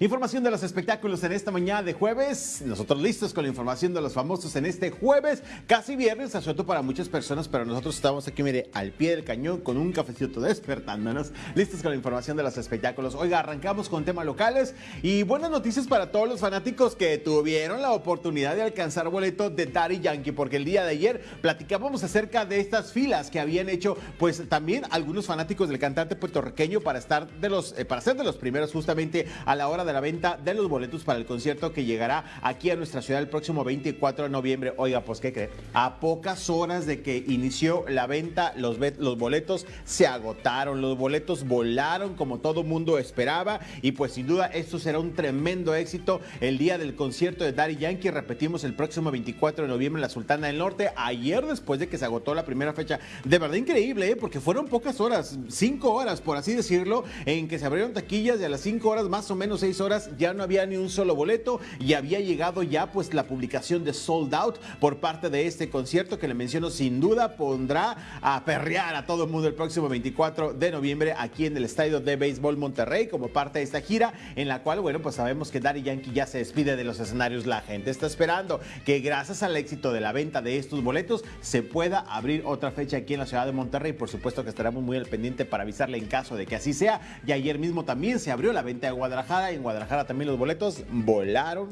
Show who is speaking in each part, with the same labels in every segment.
Speaker 1: Información de los espectáculos en esta mañana de jueves. Nosotros listos con la información de los famosos en este jueves, casi viernes, asueto para muchas personas, pero nosotros estamos aquí, mire, al pie del cañón con un cafecito despertándonos, listos con la información de los espectáculos. Oiga, arrancamos con temas locales y buenas noticias para todos los fanáticos que tuvieron la oportunidad de alcanzar boleto de Daddy Yankee, porque el día de ayer platicábamos acerca de estas filas que habían hecho, pues también algunos fanáticos del cantante puertorriqueño para estar de los, eh, para ser de los primeros justamente a la hora de la venta de los boletos para el concierto que llegará aquí a nuestra ciudad el próximo 24 de noviembre. Oiga, pues ¿qué cree? A pocas horas de que inició la venta, los, los boletos se agotaron, los boletos volaron como todo mundo esperaba y pues sin duda esto será un tremendo éxito el día del concierto de Daddy Yankee. Repetimos el próximo 24 de noviembre en la Sultana del Norte, ayer después de que se agotó la primera fecha. De verdad increíble, ¿eh? porque fueron pocas horas, cinco horas por así decirlo, en que se abrieron taquillas y a las cinco horas más o menos seis horas ya no había ni un solo boleto y había llegado ya pues la publicación de Sold Out por parte de este concierto que le menciono sin duda pondrá a perrear a todo el mundo el próximo 24 de noviembre aquí en el Estadio de Béisbol Monterrey como parte de esta gira en la cual bueno pues sabemos que Daddy Yankee ya se despide de los escenarios. La gente está esperando que gracias al éxito de la venta de estos boletos se pueda abrir otra fecha aquí en la ciudad de Monterrey. Por supuesto que estaremos muy al pendiente para avisarle en caso de que así sea. Y ayer mismo también se abrió la venta de Guadalajara en Guadalajara también los boletos volaron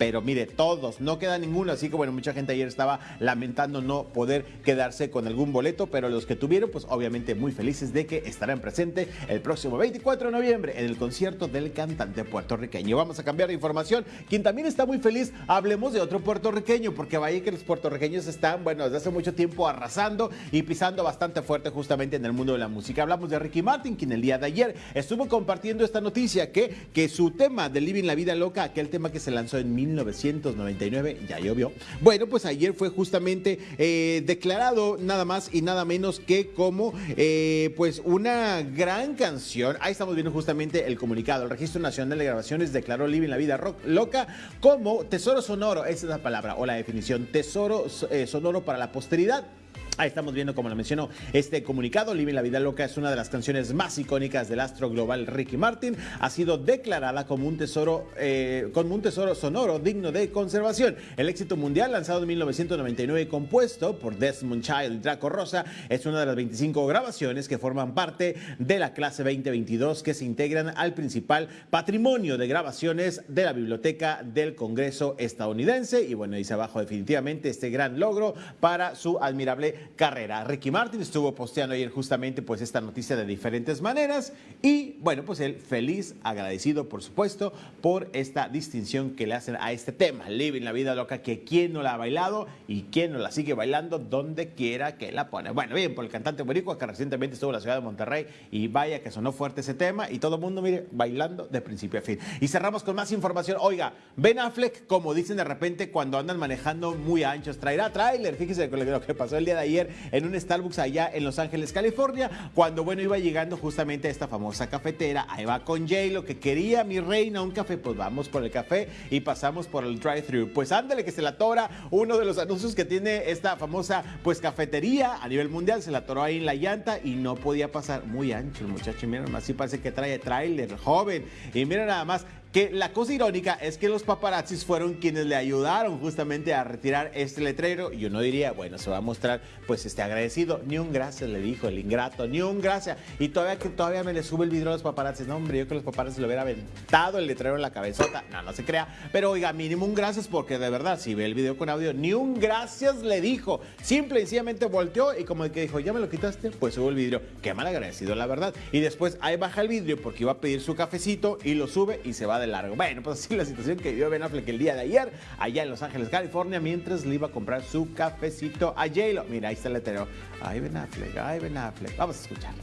Speaker 1: pero mire, todos, no queda ninguno, así que bueno, mucha gente ayer estaba lamentando no poder quedarse con algún boleto, pero los que tuvieron, pues obviamente muy felices de que estarán presentes el próximo 24 de noviembre en el concierto del cantante puertorriqueño. Vamos a cambiar de información. Quien también está muy feliz, hablemos de otro puertorriqueño, porque vaya que los puertorriqueños están, bueno, desde hace mucho tiempo arrasando y pisando bastante fuerte justamente en el mundo de la música. Hablamos de Ricky Martin, quien el día de ayer estuvo compartiendo esta noticia, que, que su tema de Living la Vida Loca, aquel tema que se lanzó en 1999, ya llovió. Bueno, pues ayer fue justamente eh, declarado nada más y nada menos que como eh, pues una gran canción. Ahí estamos viendo justamente el comunicado. El Registro Nacional de Grabaciones declaró Living la Vida Rock Loca como tesoro sonoro, esa es la palabra o la definición, tesoro eh, sonoro para la posteridad. Ahí estamos viendo, como lo mencionó, este comunicado. Living la Vida Loca es una de las canciones más icónicas del astro global Ricky Martin. Ha sido declarada como un tesoro, eh, como un tesoro sonoro digno de conservación. El éxito mundial, lanzado en 1999 y compuesto por Desmond Child y Draco Rosa, es una de las 25 grabaciones que forman parte de la clase 2022 que se integran al principal patrimonio de grabaciones de la Biblioteca del Congreso estadounidense. Y bueno, dice abajo definitivamente este gran logro para su admirable carrera. Ricky Martin estuvo posteando ayer justamente pues esta noticia de diferentes maneras y bueno, pues él feliz, agradecido por supuesto por esta distinción que le hacen a este tema, Living la vida loca, que quien no la ha bailado y quien no la sigue bailando donde quiera que la pone. Bueno, bien, por el cantante boricua que recientemente estuvo en la ciudad de Monterrey y vaya que sonó fuerte ese tema y todo el mundo, mire, bailando de principio a fin. Y cerramos con más información. Oiga, Ben Affleck, como dicen de repente cuando andan manejando muy anchos, traerá tráiler. Fíjese lo que pasó el día de ayer en un Starbucks allá en Los Ángeles, California, cuando bueno iba llegando justamente a esta famosa cafetera, ahí va con Jay, lo que quería mi reina un café, pues vamos por el café y pasamos por el drive-thru. Pues ándale que se la tora uno de los anuncios que tiene esta famosa pues cafetería a nivel mundial, se la atoró ahí en la llanta y no podía pasar. Muy ancho el muchacho, miren, así parece que trae trailer, joven, y miren nada más, que la cosa irónica es que los paparazzis fueron quienes le ayudaron justamente a retirar este letrero. Y uno diría, bueno, se va a mostrar pues este agradecido, ni un gracias le dijo el ingrato, ni un gracias. Y todavía que todavía me le sube el vidrio a los paparazzis, no hombre, yo que los paparazzis le hubiera aventado el letrero en la cabezota, no, no se crea, pero oiga, mínimo un gracias porque de verdad, si ve el video con audio, ni un gracias le dijo, simple y sencillamente volteó y como el que dijo, ya me lo quitaste, pues sube el vidrio, qué mal agradecido la verdad, y después ahí baja el vidrio porque iba a pedir su cafecito y lo sube y se va de largo. Bueno, pues así la situación que vivió Ben Affleck el día de ayer, allá en Los Ángeles, California, mientras le iba a comprar su cafecito a j Mira, ahí está el letrero. Ay, Ben Affleck, ay, Ben Affleck. Vamos a escuchar.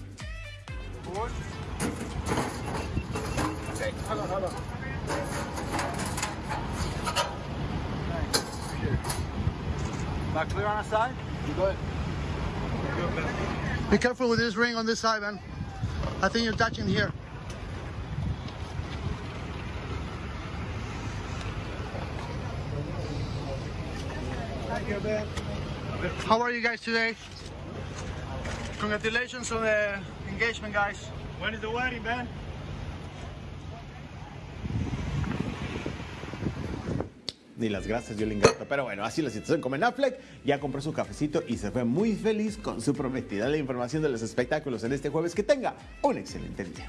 Speaker 2: clear on our side? Good.
Speaker 3: Be careful with this ring on this side, man. I think you're touching here. How are you guys today? Congratulations on the engagement, guys.
Speaker 2: When is the wedding, man?
Speaker 1: Ni las gracias dio el ingrato. Pero bueno, así la situación con Ben Affleck. Ya compró su cafecito y se fue muy feliz con su prometida. La información de los espectáculos en este jueves. Que tenga un excelente día.